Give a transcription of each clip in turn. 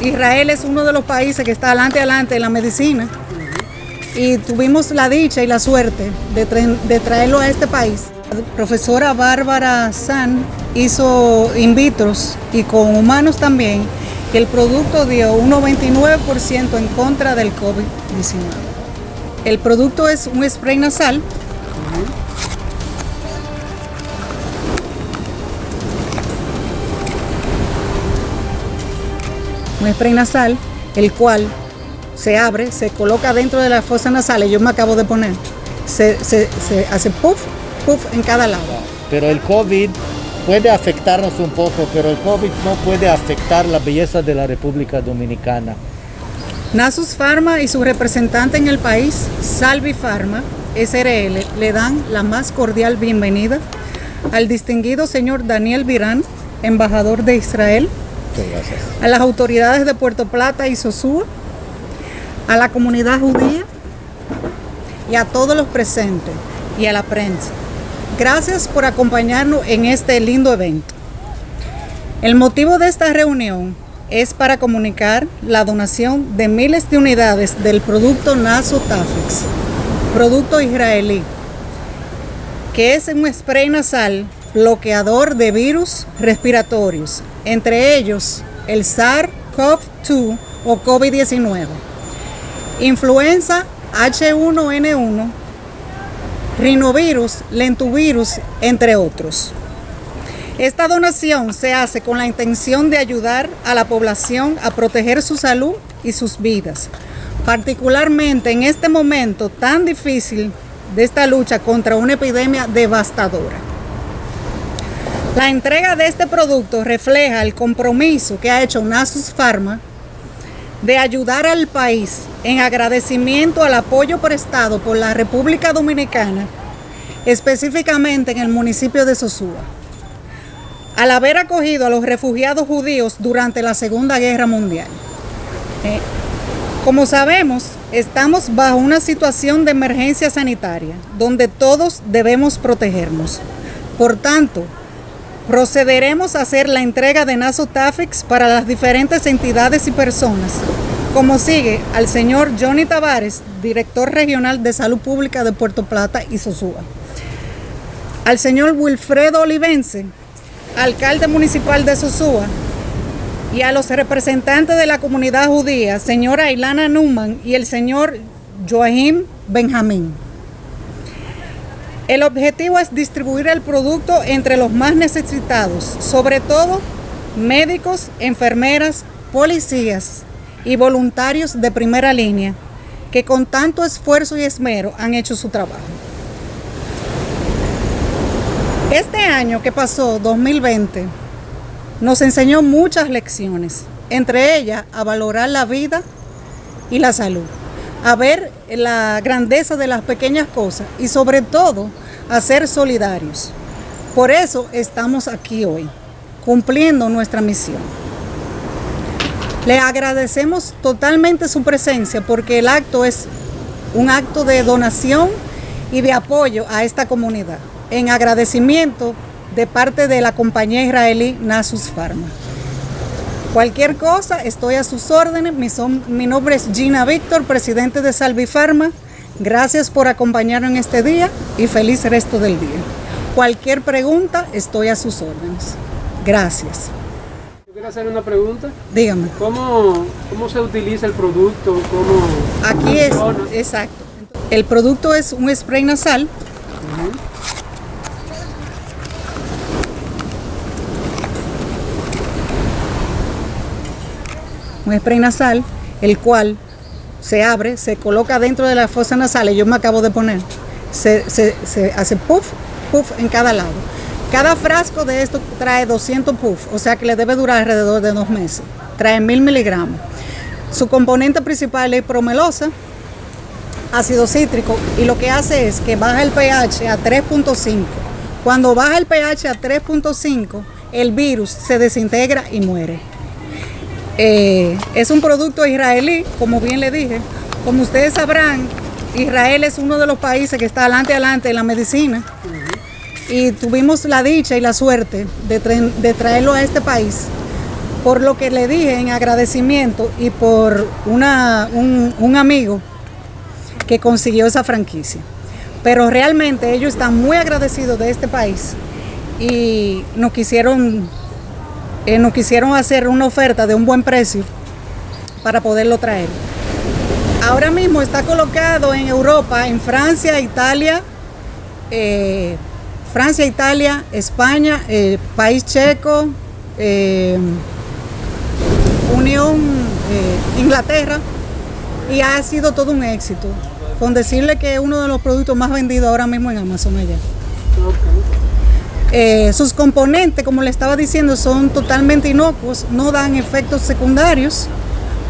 Israel es uno de los países que está adelante adelante en la medicina y tuvimos la dicha y la suerte de, traerlo a este país. La profesora Bárbara San hizo in vitros y con humanos también y el producto dio un 99% en contra del COVID-19. El producto es un spray nasal un spray nasal, el cual se abre, se coloca dentro de la fosa nasal, yo me acabo de poner, se, hace puff, puff en cada lado. Pero el COVID puede afectarnos un poco, pero el COVID no puede afectar la belleza de la República Dominicana. Nasus Pharma y su representante en el país, Salvi Pharma, SRL, le dan la más cordial bienvenida al distinguido señor Daniel Virán, embajador de Israel, a las autoridades de Puerto Plata y Sosúa, a la comunidad judía y a todos los presentes y a la prensa. Gracias por acompañarnos en este lindo evento. El motivo de esta reunión es para comunicar la donación de miles de unidades del producto Nasotafix, producto israelí, que es un spray nasal bloqueador de virus respiratorios, entre ellos el SARS-CoV-2 o COVID-19, influenza H1N1, rinovirus, lentuvirus, entre otros. Esta donación se hace con la intención de ayudar a la población a proteger su salud y sus vidas, particularmente en este momento tan difícil de esta lucha contra una epidemia devastadora. La entrega de este producto refleja el compromiso que ha hecho Nasus Pharma de ayudar al país en agradecimiento al apoyo prestado por la República Dominicana, específicamente en el municipio de Sosúa, al haber acogido a los refugiados judíos durante la Segunda Guerra Mundial. Eh, como sabemos, estamos bajo una situación de emergencia sanitaria, donde todos debemos protegernos. Por tanto, procederemos a hacer la entrega de Nasotafix para las diferentes entidades y personas, como sigue al señor Johnny Tavares, director regional de Salud Pública de Puerto Plata y Sosúa, al señor Wilfredo Olivense, alcalde municipal de Sosúa, y a los representantes de la comunidad judía, señora Ilana Numan y el señor Joachim Benjamín. El objetivo es distribuir el producto entre los más necesitados, sobre todo médicos, enfermeras, policías y voluntarios de primera línea que con tanto esfuerzo y esmero han hecho su trabajo. Este año que pasó, 2020, nos enseñó muchas lecciones, entre ellas a valorar la vida y la salud a ver la grandeza de las pequeñas cosas y sobre todo a ser solidarios. Por eso estamos aquí hoy, cumpliendo nuestra misión. Le agradecemos totalmente su presencia porque el acto es un acto de donación y de apoyo a esta comunidad, en agradecimiento de parte de la compañía israelí Nasus Pharma. Cualquier cosa, estoy a sus órdenes. Mi, mi nombre es Gina Víctor, presidente de Salvifarma. Gracias por acompañarnos en este día y feliz resto del día. Cualquier pregunta, estoy a sus órdenes. Gracias. Yo quiero hacer una pregunta. Dígame. ¿Cómo, cómo se utiliza el producto? ¿Cómo Aquí es, exacto. El producto es un spray nasal. Un spray nasal, el cual se abre, se coloca dentro de la fosa nasal, y yo me acabo de poner, se, hace puff, puff en cada lado. Cada frasco de esto trae 200 puff, o sea que le debe durar alrededor de dos meses. Trae mil miligramos. Su componente principal es promelosa, ácido cítrico, y lo que hace es que baja el pH a 3.5. Cuando baja el pH a 3.5, el virus se desintegra y muere. Eh, es un producto israelí, como bien le dije. Como ustedes sabrán, Israel es uno de los países que está adelante adelante en la medicina. Y tuvimos la dicha y la suerte de, traerlo a este país por lo que le dije en agradecimiento y por una, un, un amigo que consiguió esa franquicia. Pero realmente ellos están muy agradecidos de este país y nos quisieron, eh, nos quisieron hacer una oferta de un buen precio para poderlo traer. Ahora mismo está colocado en Europa, en Francia, Italia, eh, Francia, Italia, España, eh, País Checo, eh, Unión, Inglaterra, y ha sido todo un éxito. Con decirle que es uno de los productos más vendidos ahora mismo en Amazon allá. Eh, sus componentes, como le estaba diciendo, son totalmente inocuos, no dan efectos secundarios,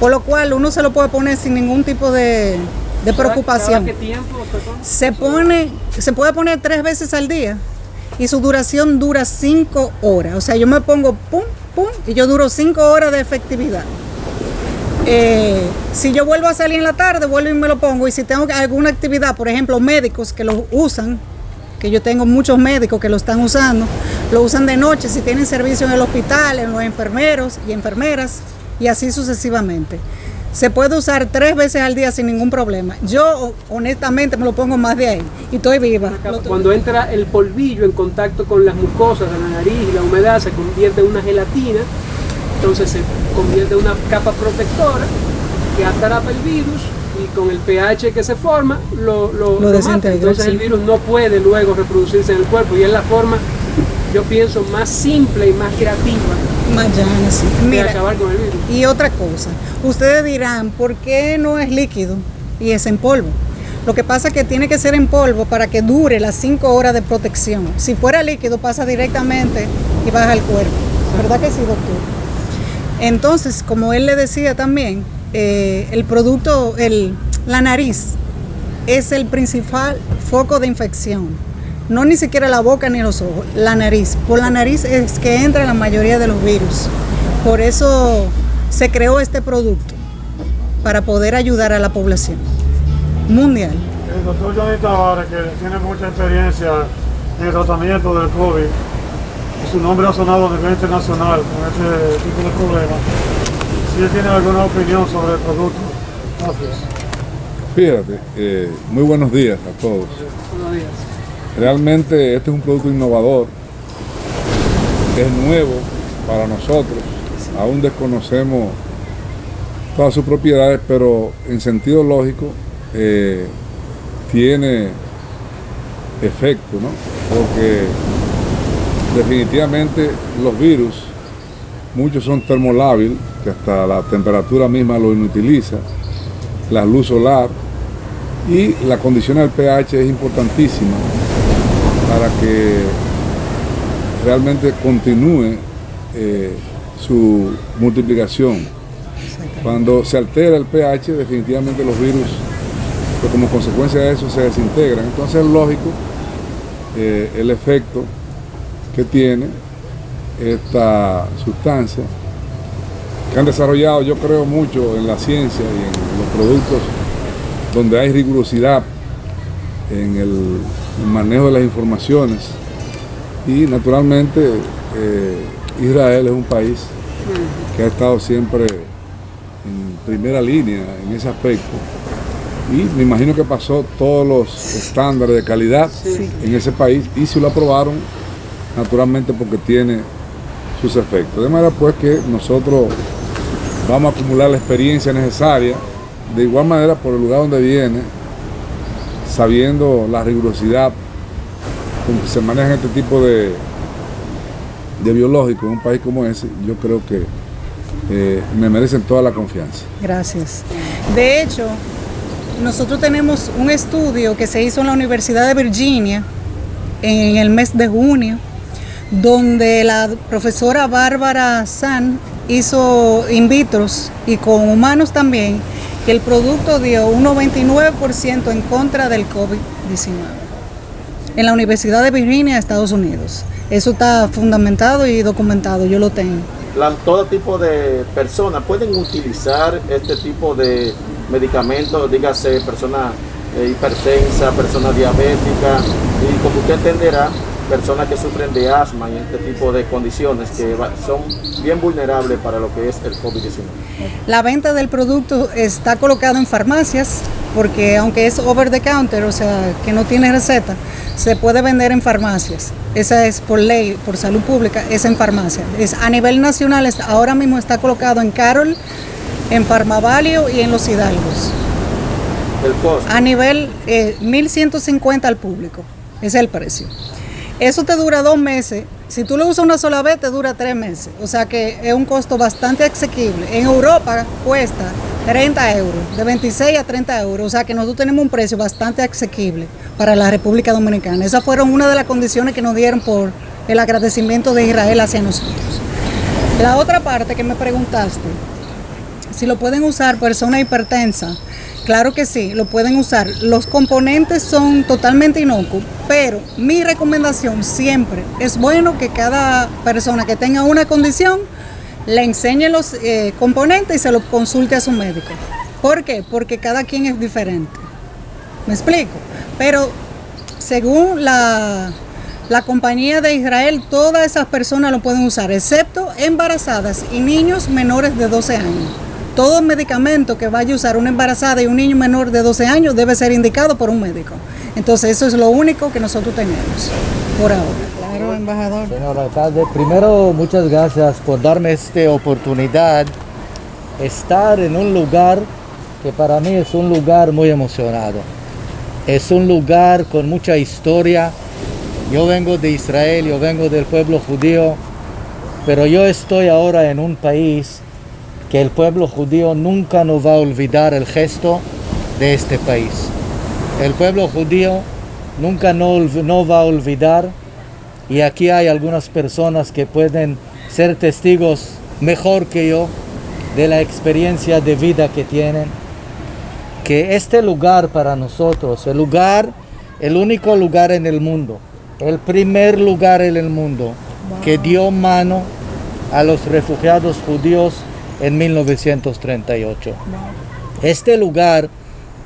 por lo cual uno se lo puede poner sin ningún tipo de, de ¿Cada- preocupación. cada qué tiempo? Se pone, se puede poner tres veces al día y su duración dura cinco horas. O sea, yo me pongo pum, pum y yo duro cinco horas de efectividad. Eh, si yo vuelvo a salir en la tarde, vuelvo y me lo pongo. Y si tengo alguna actividad, por ejemplo, médicos que lo usan, que yo tengo muchos médicos que lo están usando, lo usan de noche, si tienen servicio en el hospital, en los enfermeros y enfermeras, y así sucesivamente. Se puede usar tres veces al día sin ningún problema. Yo honestamente me lo pongo más de ahí y estoy viva. Cuando entra el polvillo en contacto con las mucosas de la nariz y la humedad se convierte en una gelatina, entonces se convierte en una capa protectora que atrapa el virus y con el pH que se forma lo, lo, Lo lo mata. desintegra, Entonces sí. el virus no puede luego reproducirse en el cuerpo y es la forma, yo pienso, más simple y más creativa Mañana, sí. de Mira, acabar con el virus. Y otra cosa, ustedes dirán, ¿por qué no es líquido y es en polvo? Lo que pasa es que tiene que ser en polvo para que dure las 5 horas de protección. Si fuera líquido pasa directamente y baja al cuerpo. ¿Verdad que sí, doctor? Entonces, como él le decía también, eh, el producto, el, la nariz es el principal foco de infección. No ni siquiera la boca ni los ojos, la nariz. Por la nariz es que entra la mayoría de los virus. Por eso se creó este producto, para poder ayudar a la población mundial. El doctor Johnny Tavares, que tiene mucha experiencia en el tratamiento del COVID, su nombre ha sonado a nivel internacional con este tipo de problemas. Si él tiene alguna opinión sobre el producto. Gracias. Fíjate, eh, muy buenos días a todos. Buenos días. Realmente este es un producto innovador, es nuevo para nosotros, aún desconocemos todas sus propiedades, pero en sentido lógico eh, tiene efecto, ¿no? Porque definitivamente los virus, muchos son termolábil, que hasta la temperatura misma lo inutiliza, la luz solar, y la condición del pH es importantísima para que realmente continúe eh, su multiplicación. Cuando se altera el pH, definitivamente los virus, pues como consecuencia de eso, se desintegran. Entonces es lógico eh, el efecto que tiene esta sustancia, que han desarrollado, yo creo mucho en la ciencia y en los productos donde hay rigurosidad en el, manejo de las informaciones y naturalmente eh, Israel es un país que ha estado siempre en primera línea en ese aspecto y me imagino que pasó todos los estándares de calidad Sí. en ese país y si lo aprobaron naturalmente porque tiene sus efectos. De manera pues que nosotros vamos a acumular la experiencia necesaria, de igual manera por el lugar donde viene, sabiendo la rigurosidad con que se maneja este tipo de, de biológicos en un país como ese, yo creo que eh, me merecen toda la confianza. Gracias. De hecho, nosotros tenemos un estudio que se hizo en la Universidad de Virginia en el mes de junio, donde la profesora Bárbara San hizo in vitros y con humanos también, que el producto dio un 99% en contra del COVID-19 en la Universidad de Virginia, Estados Unidos. Eso está fundamentado y documentado, yo lo tengo. Todo tipo de personas pueden utilizar este tipo de medicamentos, dígase persona eh, hipertensa, persona diabética, y como usted entenderá, personas que sufren de asma y este tipo de condiciones que son bien vulnerables para lo que es el COVID-19. La venta del producto está colocado en farmacias porque aunque es over the counter, o sea, que no tiene receta, se puede vender en farmacias. Esa es por ley, por salud pública, es en farmacia. Es a nivel nacional, ahora mismo está colocado en Carol, en Farmavalio y en Los Hidalgos. El costo. A nivel eh, 1.150 al público, es el precio. Eso te dura dos meses. Si tú lo usas una sola vez, te dura tres meses. O sea que es un costo bastante asequible. En Europa cuesta 30 euros, de 26 a 30 euros. O sea que nosotros tenemos un precio bastante asequible para la República Dominicana. Esas fueron una de las condiciones que nos dieron por el agradecimiento de Israel hacia nosotros. La otra parte que me preguntaste, si lo pueden usar personas hipertensas, Claro que sí, lo pueden usar. Los componentes son totalmente inocuos, pero mi recomendación siempre es bueno que cada persona que tenga una condición le enseñe los eh, componentes y se los consulte a su médico. ¿Por qué? Porque cada quien es diferente. ¿Me explico? Pero según la, la compañía de Israel, todas esas personas lo pueden usar, excepto embarazadas y niños menores de 12 años todo medicamento que vaya a usar una embarazada y un niño menor de 12 años debe ser indicado por un médico. Entonces eso es lo único que nosotros tenemos por ahora. Claro, embajador. Señor alcalde, primero muchas gracias por darme esta oportunidad estar en un lugar que para mí es un lugar muy emocionado. Es un lugar con mucha historia. Yo vengo de Israel, yo vengo del pueblo judío, pero yo estoy ahora en un país que el pueblo judío nunca nos va a olvidar el gesto de este país. El pueblo judío nunca no, va a olvidar y aquí hay algunas personas que pueden ser testigos mejor que yo de la experiencia de vida que tienen. Que este lugar para nosotros, el lugar, el único lugar en el mundo, el primer lugar en el mundo que dio mano a los refugiados judíos en 1938. Este lugar,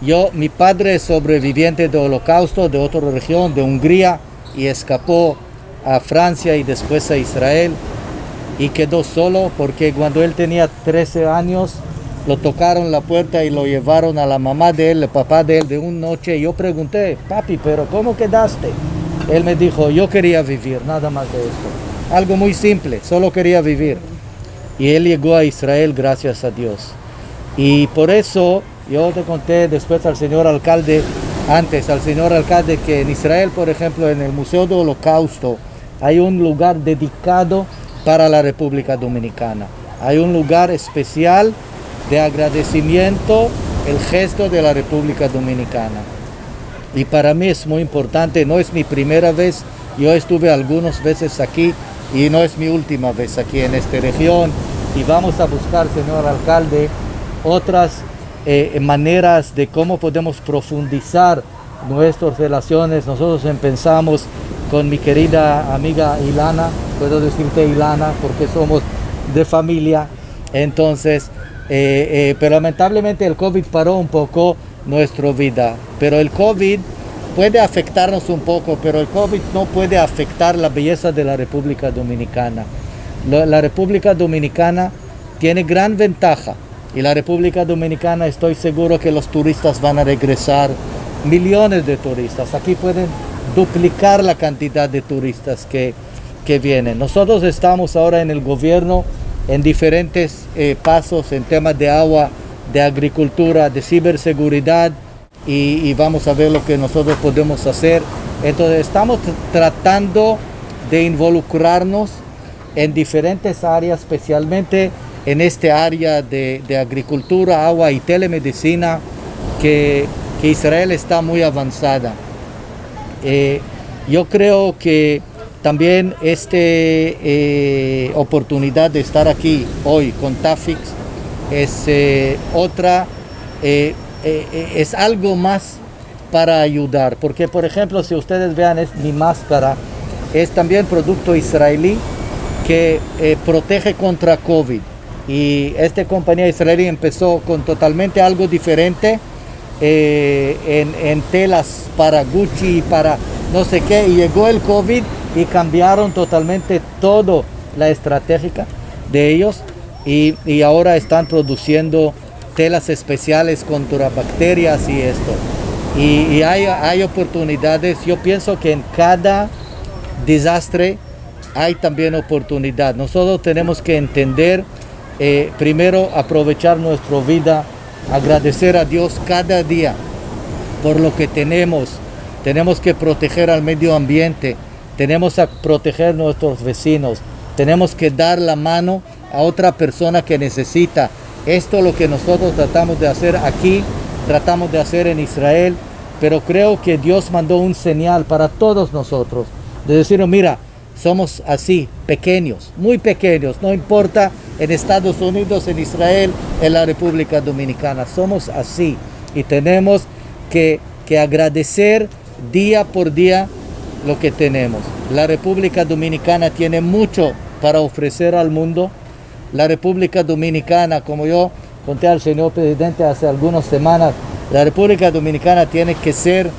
yo, mi padre es sobreviviente del holocausto de otra región, de Hungría, y escapó a Francia y después a Israel y quedó solo porque cuando él tenía 13 años lo tocaron la puerta y lo llevaron a la mamá de él, el papá de él, de una noche. Yo pregunté, papi, pero ¿cómo quedaste? Él me dijo, yo quería vivir, nada más de esto. Algo muy simple, solo quería vivir y él llegó a Israel gracias a Dios. Y por eso yo te conté después al señor alcalde, antes al señor alcalde, que en Israel, por ejemplo, en el Museo del Holocausto, hay un lugar dedicado para la República Dominicana. Hay un lugar especial de agradecimiento, el gesto de la República Dominicana. Y para mí es muy importante, no es mi primera vez, yo estuve algunas veces aquí y no es mi última vez aquí en esta región y vamos a buscar, señor alcalde, otras eh, maneras de cómo podemos profundizar nuestras relaciones. Nosotros empezamos con mi querida amiga Ilana, puedo decirte Ilana porque somos de familia, entonces, eh, eh, pero lamentablemente el COVID paró un poco nuestra vida, pero el COVID puede afectarnos un poco, pero el COVID no puede afectar la belleza de la República Dominicana. La República Dominicana tiene gran ventaja y la República Dominicana estoy seguro que los turistas van a regresar, millones de turistas. Aquí pueden duplicar la cantidad de turistas que, que vienen. Nosotros estamos ahora en el gobierno en diferentes eh, pasos en temas de agua, de agricultura, de ciberseguridad, y, vamos a ver lo que nosotros podemos hacer. Entonces estamos tratando de involucrarnos en diferentes áreas, especialmente en este área de, agricultura, agua y telemedicina, que, Israel está muy avanzada. Eh, yo creo que también esta eh, oportunidad de estar aquí hoy con Tafix es eh, otra eh, eh, es algo más para ayudar. Porque, por ejemplo, si ustedes vean, es mi máscara, es también producto israelí que eh, protege contra COVID. Y esta compañía israelí empezó con totalmente algo diferente en, telas para Gucci, para no sé qué, y llegó el COVID y cambiaron totalmente todo la estratégica de ellos y, y ahora están produciendo telas especiales contra bacterias y esto. Y, hay, hay oportunidades, yo pienso que en cada desastre hay también oportunidad. Nosotros tenemos que entender, eh, primero aprovechar nuestra vida, agradecer a Dios cada día por lo que tenemos. Tenemos que proteger al medio ambiente, tenemos que proteger a nuestros vecinos, tenemos que dar la mano a otra persona que necesita. Esto es lo que nosotros tratamos de hacer aquí, tratamos de hacer en Israel, pero creo que Dios mandó un señal para todos nosotros, de decir, mira, somos así, pequeños, muy pequeños, no importa en Estados Unidos, en Israel, en la República Dominicana, somos así y tenemos que, que agradecer día por día lo que tenemos. La República Dominicana tiene mucho para ofrecer al mundo. La República Dominicana, como yo conté al señor presidente hace algunas semanas, la República Dominicana tiene que ser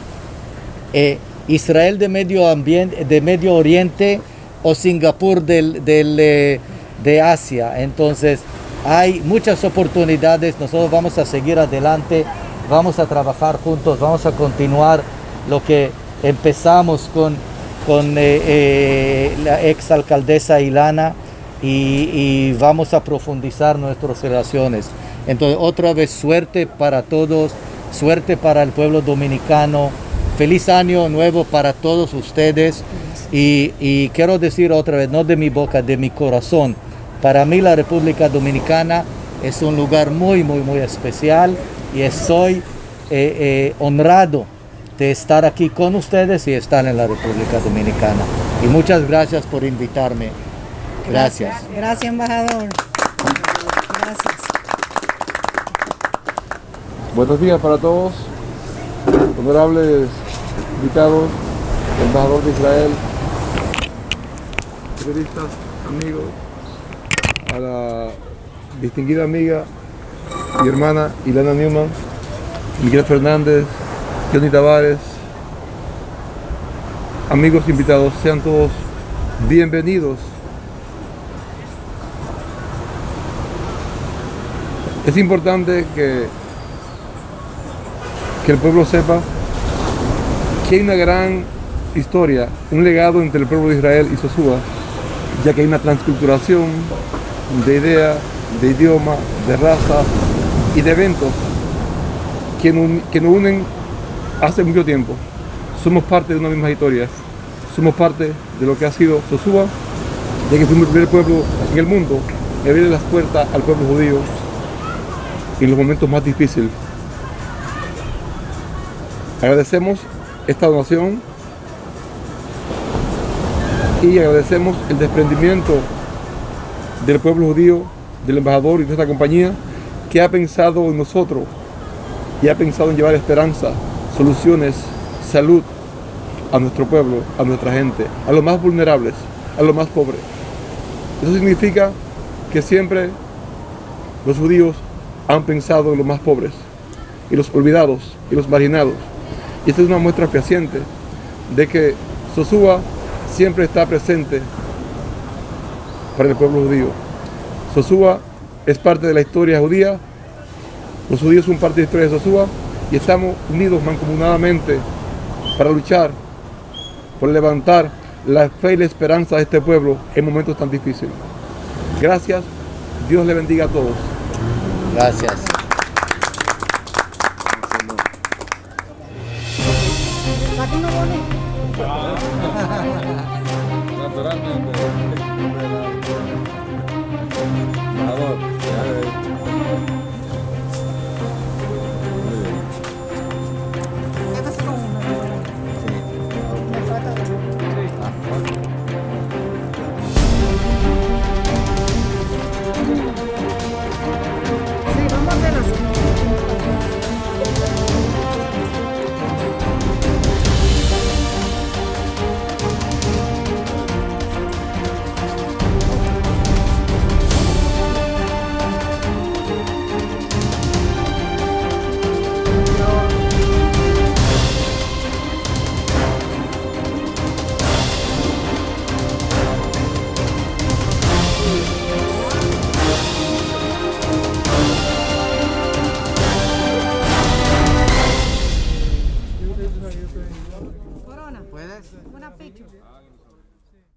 eh, Israel de Medio, ambiente, de Medio Oriente o Singapur del, eh, de Asia. Entonces hay muchas oportunidades, nosotros vamos a seguir adelante, vamos a trabajar juntos, vamos a continuar lo que empezamos con, con eh, eh, la ex alcaldesa Ilana y, vamos a profundizar nuestras relaciones. Entonces otra vez suerte para todos, suerte para el pueblo dominicano, feliz año nuevo para todos ustedes y, y, quiero decir otra vez, no de mi boca, de mi corazón, para mí la República Dominicana es un lugar muy, muy, muy especial y estoy eh, eh, honrado de estar aquí con ustedes y estar en la República Dominicana. Y muchas gracias por invitarme. Gracias. Gracias, embajador. Gracias. Buenos días para todos, honorables invitados, embajador de Israel, periodistas, amigos, a la distinguida amiga y hermana Ilana Newman, Miguel Fernández, Johnny Tavares, amigos invitados, sean todos bienvenidos. Es importante que, que el pueblo sepa que hay una gran historia, un legado entre el pueblo de Israel y Sosúa, ya que hay una transculturación de idea, de idioma, de raza y de eventos que nos, que nos unen hace mucho tiempo. Somos parte de una misma historia, somos parte de lo que ha sido Sosúa, ya que fuimos el primer pueblo en el mundo en abrir las puertas al pueblo judío en los momentos más difíciles. Agradecemos esta donación y agradecemos el desprendimiento del pueblo judío, del embajador y de esta compañía que ha pensado en nosotros y ha pensado en llevar esperanza, soluciones, salud a nuestro pueblo, a nuestra gente, a los más vulnerables, a los más pobres. Eso significa que siempre los judíos han pensado en los más pobres y los olvidados y los marginados. Y esta es una muestra fehaciente de que Sosúa siempre está presente para el pueblo judío. Sosúa es parte de la historia judía, los judíos son parte de la historia de Sosúa y estamos unidos mancomunadamente para luchar por levantar la fe y la esperanza de este pueblo en momentos tan difíciles. Gracias, Dios le bendiga a todos. Gracias.